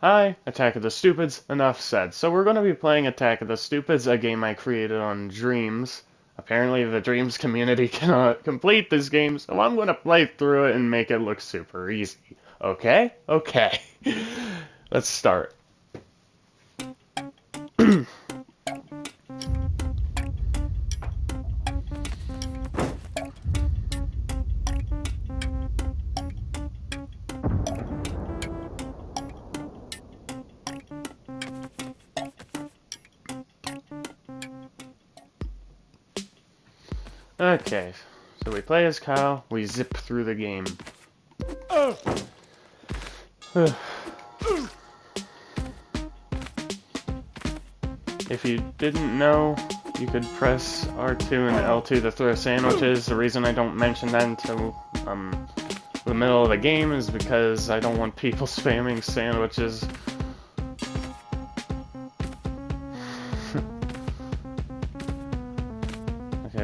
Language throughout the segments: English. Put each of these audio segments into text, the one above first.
Hi, Attack of the Stupids, enough said. So we're going to be playing Attack of the Stupids, a game I created on Dreams. Apparently the Dreams community cannot complete this game, so I'm going to play through it and make it look super easy. Okay? Okay. Let's start. Okay, so we play as Kyle, we zip through the game. if you didn't know, you could press R2 and L2 to throw sandwiches. The reason I don't mention that until um, the middle of the game is because I don't want people spamming sandwiches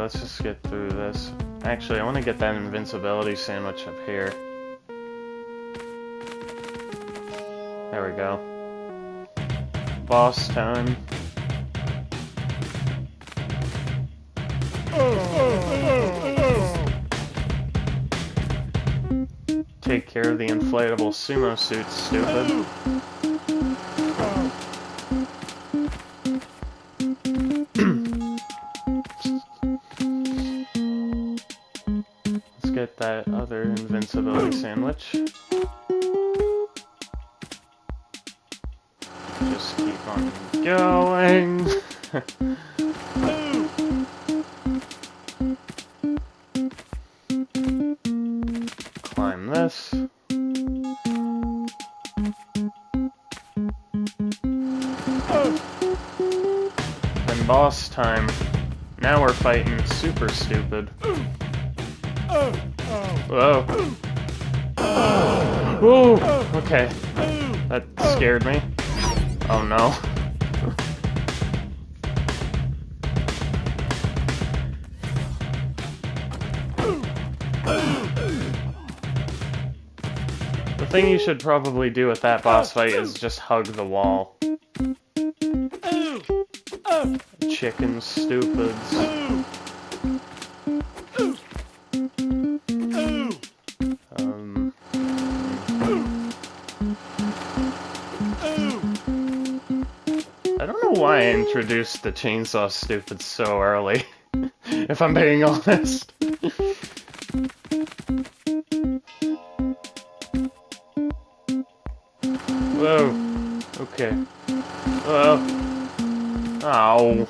let's just get through this. Actually, I want to get that invincibility sandwich up here. There we go. Boss time. Take care of the inflatable sumo suit, stupid. Sandwich. Just keep on going. Climb this. Then boss time. Now we're fighting super stupid. Whoa. Whoa. Okay. That scared me. Oh no. The thing you should probably do with that boss fight is just hug the wall. Chicken stupids. Introduced the chainsaw stupid so early, if I'm being honest. Whoa. Okay. Whoa. Oh.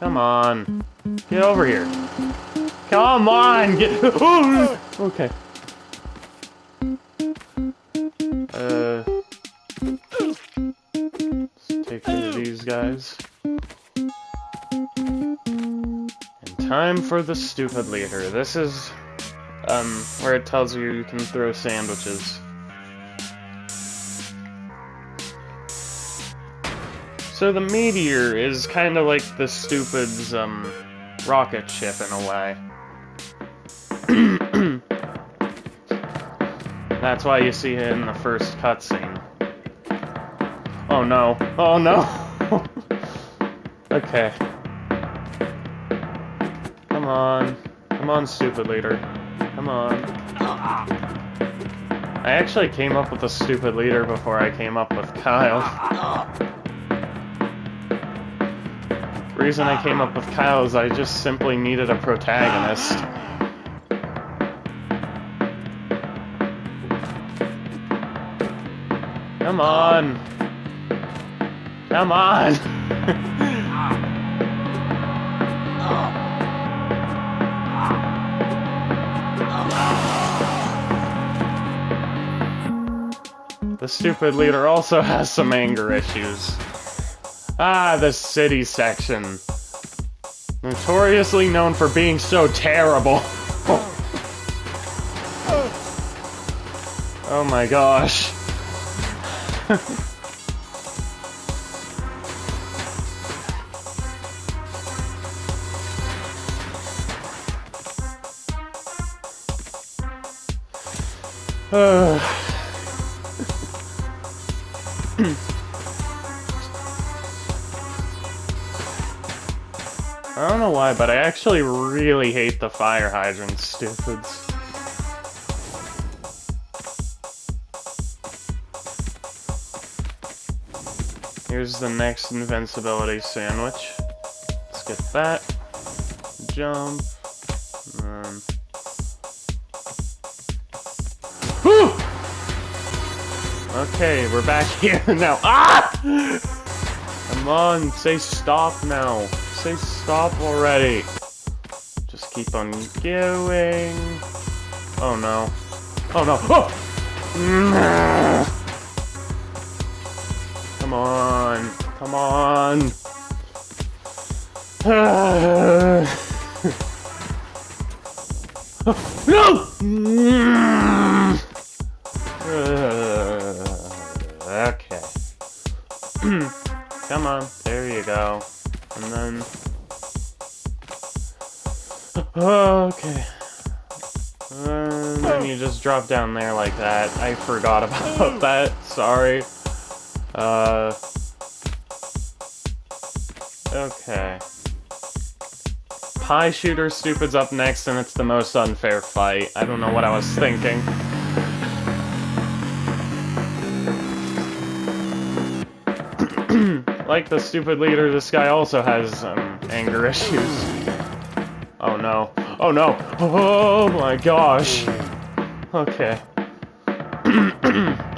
Come on. Get over here. Come on! Get. okay. Time for the stupid leader. This is um, where it tells you you can throw sandwiches. So the meteor is kind of like the stupid's um, rocket ship in a way. That's why you see it in the first cutscene. Oh no. Oh no! okay. Come on. Come on, stupid leader. Come on. I actually came up with a stupid leader before I came up with Kyle. The reason I came up with Kyle is I just simply needed a protagonist. Come on! Come on! the stupid leader also has some anger issues. Ah, the city section. Notoriously known for being so terrible. oh my gosh. I don't know why, but I actually really hate the fire hydrant stupids. Here's the next invincibility sandwich. Let's get that. Jump. Okay, we're back here now. Ah! Come on, say stop now. Say stop already. Just keep on going. Oh no. Oh no. Oh! Come on. Come on. no! Come on. There you go. And then... Okay. And then you just drop down there like that. I forgot about that. Sorry. Uh. Okay. Pie Shooter Stupid's up next, and it's the most unfair fight. I don't know what I was thinking. Like the stupid leader, this guy also has um, anger issues. Oh no. Oh no! Oh my gosh! Okay.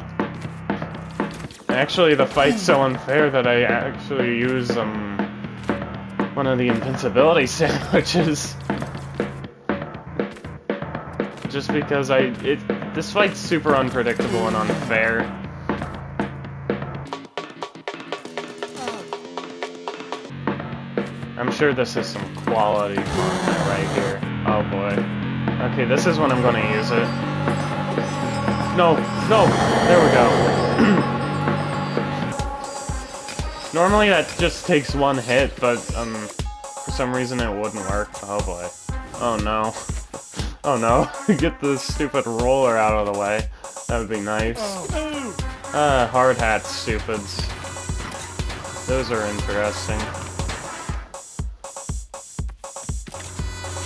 Actually, the fight's so unfair that I actually use, um, one of the invincibility sandwiches. Just because I, it, this fight's super unpredictable and unfair. Sure this is some quality content right here. Oh boy. Okay, this is when I'm gonna use it. No, no, there we go. Normally that just takes one hit, but um, for some reason it wouldn't work. Oh boy. Oh no. Oh no. Get the stupid roller out of the way. That would be nice. Uh, hard hat stupids. Those are interesting.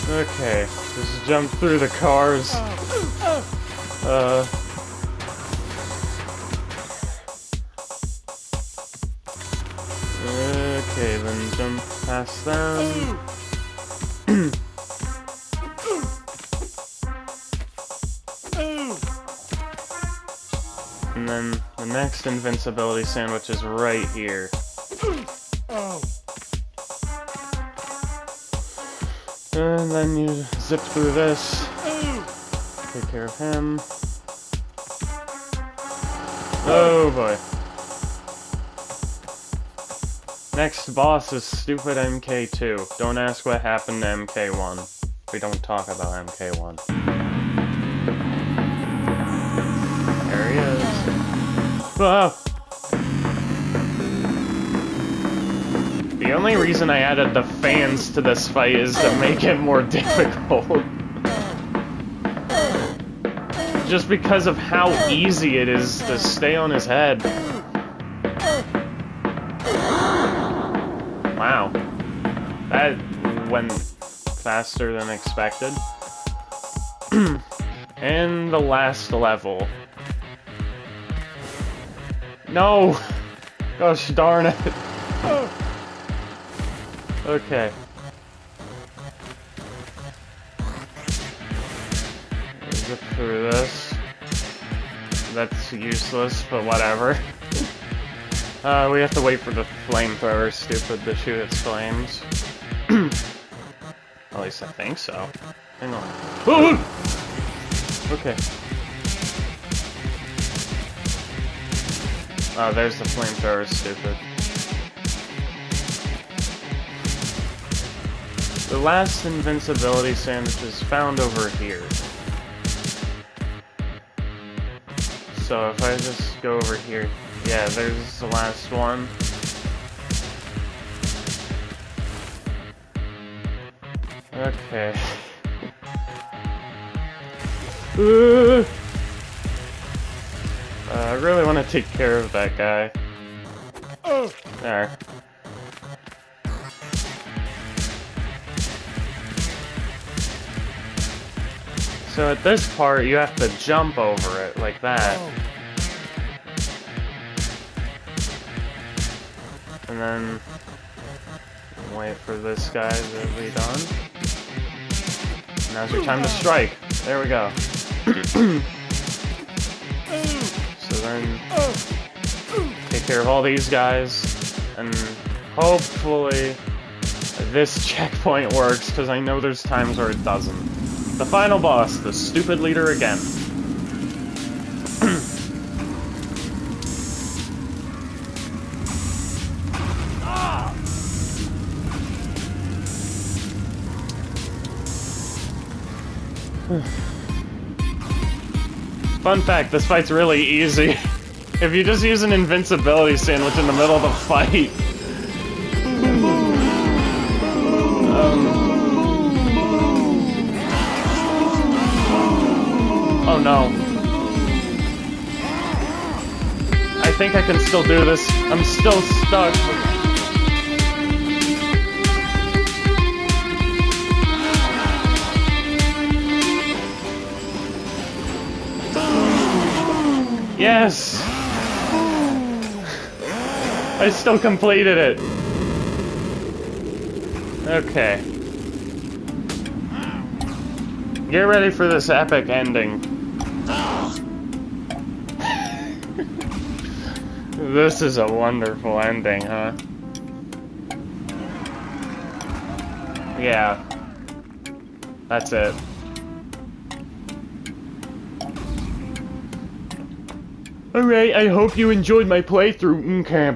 Okay, just jump through the cars. Uh... Okay, then jump past them. and then the next invincibility sandwich is right here. And then you zip through this. Take care of him. Oh boy. Next boss is stupid MK2. Don't ask what happened to MK1. We don't talk about MK1. There he is. Ah! The only reason I added the fans to this fight is to make it more difficult. Just because of how easy it is to stay on his head. Wow. That went faster than expected. and the last level. No! Gosh darn it. Okay. Zip through this. That's useless, but whatever. Uh, we have to wait for the flamethrower stupid to shoot its flames. At least I think so. Hang on. okay. Oh, there's the flamethrower stupid. The last invincibility sandwich is found over here. So if I just go over here, yeah, there's the last one. Okay. Uh, I really want to take care of that guy. Oh. There. So at this part, you have to jump over it, like that. And then wait for this guy to be done. Now's your time to strike. There we go. so then take care of all these guys, and hopefully this checkpoint works, because I know there's times where it doesn't. The final boss, the stupid leader again. Fun fact, this fight's really easy. if you just use an invincibility sandwich in the middle of the fight. I can still do this. I'm still stuck. Yes! I still completed it. Okay. Get ready for this epic ending. This is a wonderful ending, huh? Yeah. That's it. Alright, I hope you enjoyed my playthrough. Mm, okay,